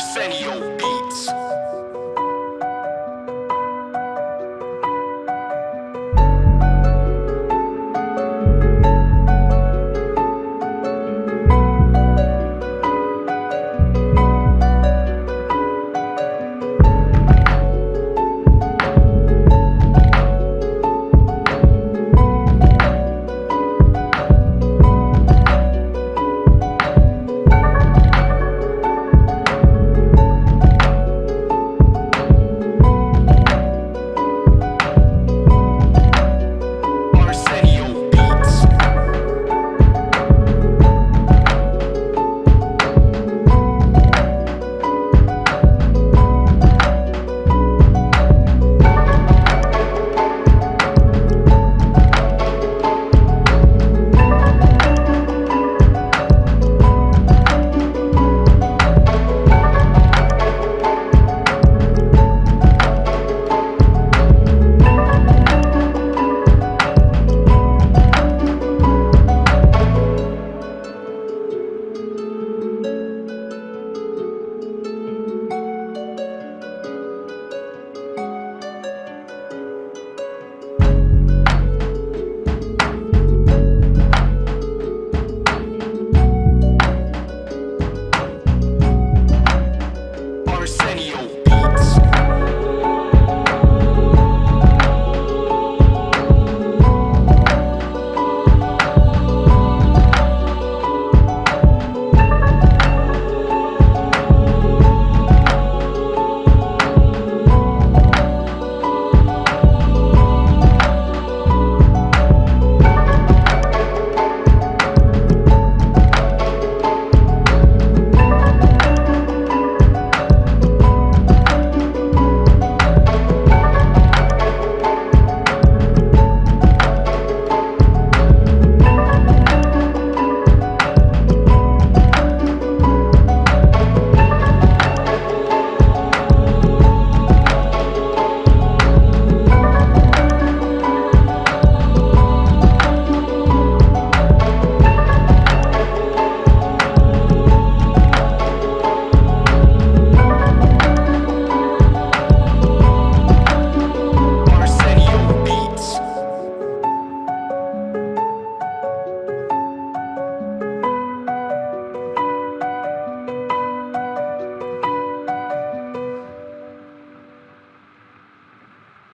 Arsenio.